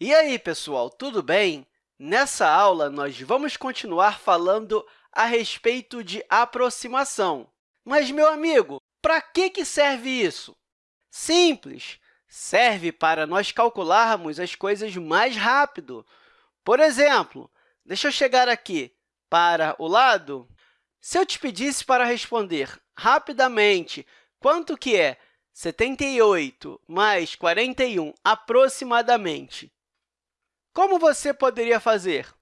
E aí, pessoal, tudo bem? Nessa aula, nós vamos continuar falando a respeito de aproximação. Mas, meu amigo, para que, que serve isso? Simples! Serve para nós calcularmos as coisas mais rápido. Por exemplo, deixa eu chegar aqui para o lado. Se eu te pedisse para responder rapidamente quanto que é 78 mais 41 aproximadamente, como você poderia fazer?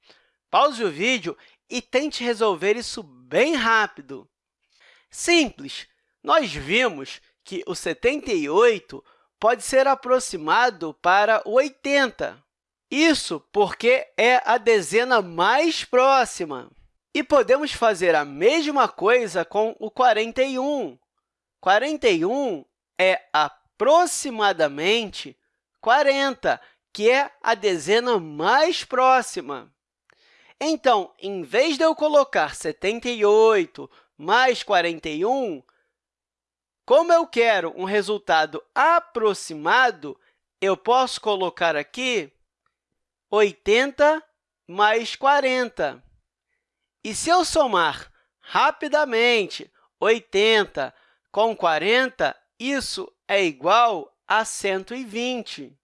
Pause o vídeo e tente resolver isso bem rápido. Simples! Nós vimos que o 78 pode ser aproximado para o 80. Isso porque é a dezena mais próxima. E podemos fazer a mesma coisa com o 41. 41 é aproximadamente 40, que é a dezena mais próxima. Então, em vez de eu colocar 78 mais 41, como eu quero um resultado aproximado, eu posso colocar aqui 80 mais 40. E se eu somar rapidamente 80 com 40, isso é igual a 120.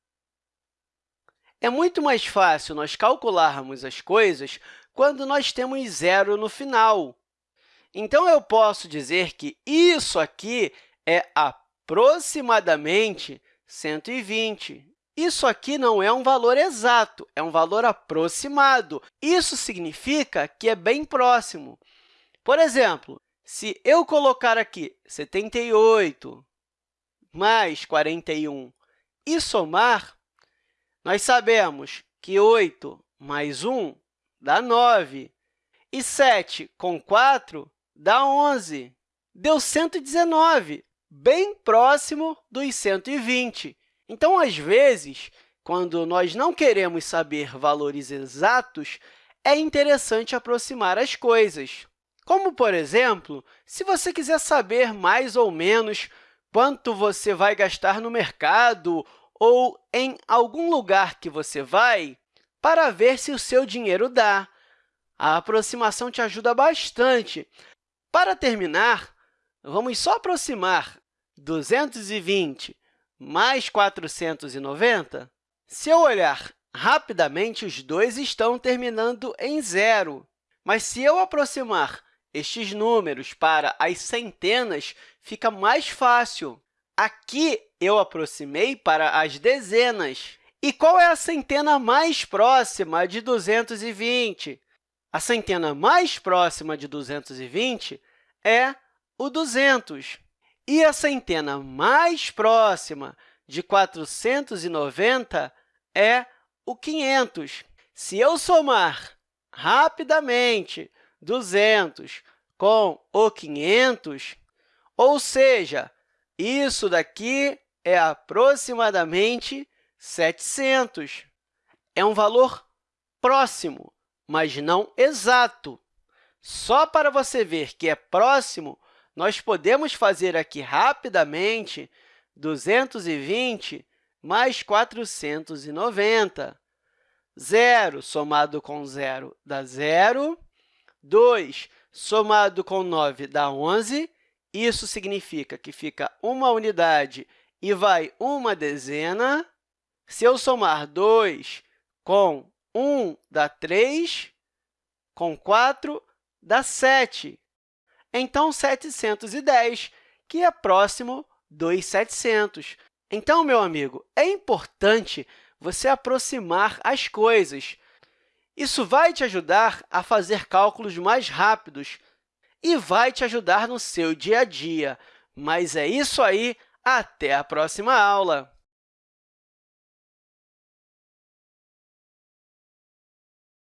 É muito mais fácil nós calcularmos as coisas quando nós temos zero no final. Então, eu posso dizer que isso aqui é aproximadamente 120. Isso aqui não é um valor exato, é um valor aproximado. Isso significa que é bem próximo. Por exemplo, se eu colocar aqui 78 mais 41 e somar, nós sabemos que 8 mais 1 dá 9, e 7 com 4 dá 11. Deu 119, bem próximo dos 120. Então, às vezes, quando nós não queremos saber valores exatos, é interessante aproximar as coisas. Como, por exemplo, se você quiser saber mais ou menos quanto você vai gastar no mercado ou em algum lugar que você vai para ver se o seu dinheiro dá. A aproximação te ajuda bastante. Para terminar, vamos só aproximar 220 mais 490. Se eu olhar rapidamente, os dois estão terminando em zero. Mas se eu aproximar estes números para as centenas, fica mais fácil. Aqui, eu aproximei para as dezenas. E qual é a centena mais próxima de 220? A centena mais próxima de 220 é o 200. E a centena mais próxima de 490 é o 500. Se eu somar rapidamente 200 com o 500, ou seja, isso daqui é aproximadamente 700. É um valor próximo, mas não exato. Só para você ver que é próximo, nós podemos fazer aqui rapidamente 220 mais 490. Zero somado com zero dá zero. 2 somado com 9 dá 11. Isso significa que fica uma unidade e vai uma dezena. Se eu somar 2 com 1, dá 3, com 4, dá 7. Então, 710, que é próximo dos 700. Então, meu amigo, é importante você aproximar as coisas. Isso vai te ajudar a fazer cálculos mais rápidos e vai te ajudar no seu dia a dia. Mas é isso aí, até a próxima aula!